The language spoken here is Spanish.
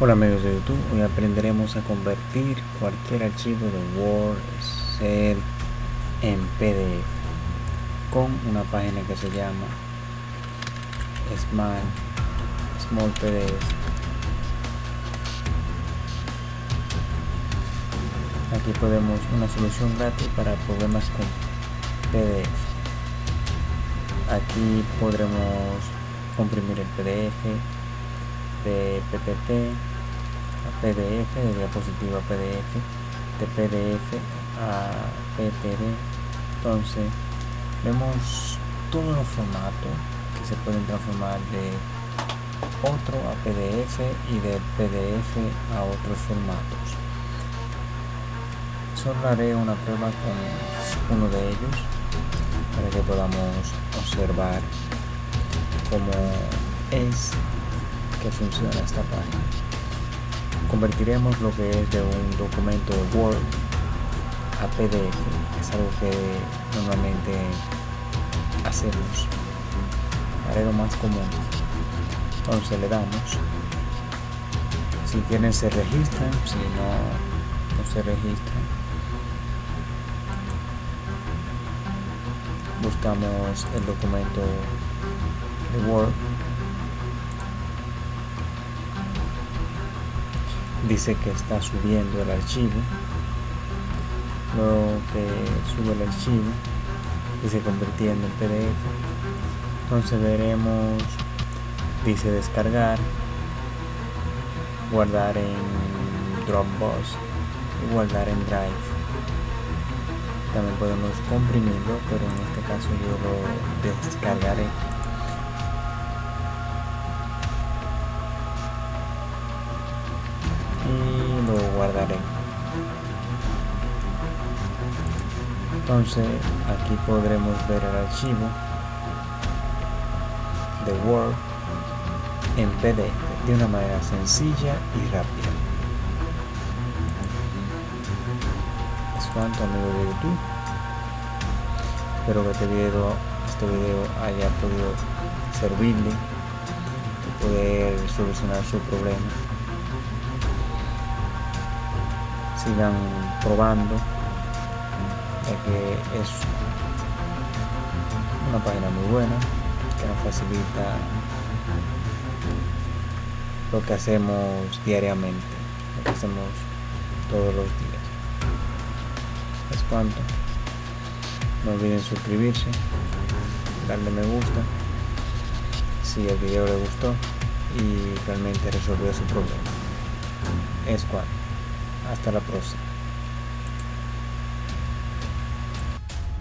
Hola amigos de YouTube, hoy aprenderemos a convertir cualquier archivo de Word, Excel en PDF con una página que se llama Small, Small PDF. Aquí podemos una solución gratis para problemas con PDF. Aquí podremos comprimir el PDF de PPT a PDF, de diapositiva PDF, de PDF a PPD. Entonces, vemos todos los formatos que se pueden transformar de otro a PDF y de PDF a otros formatos. Solo haré una prueba con uno de ellos para que podamos observar cómo es que funciona esta página. Convertiremos lo que es de un documento de Word a PDF, es algo que normalmente hacemos. Haré lo más común. Entonces le damos. Si quieren se registran, si no, no se registran. Buscamos el documento de Word dice que está subiendo el archivo. Luego que sube el archivo dice convirtiendo en pdf. Entonces veremos dice descargar guardar en dropbox y guardar en drive. También podemos comprimirlo pero en este caso yo lo descargaré entonces aquí podremos ver el archivo de Word en PDF de una manera sencilla y rápida. Es cuanto amigos de YouTube. Espero que este video, este video haya podido servirle poder solucionar su problema sigan probando ya que es una página muy buena que nos facilita lo que hacemos diariamente lo que hacemos todos los días. Es cuanto. No olviden suscribirse darle me gusta si el video le gustó y realmente resolvió su problema. Es cuanto hasta la próxima.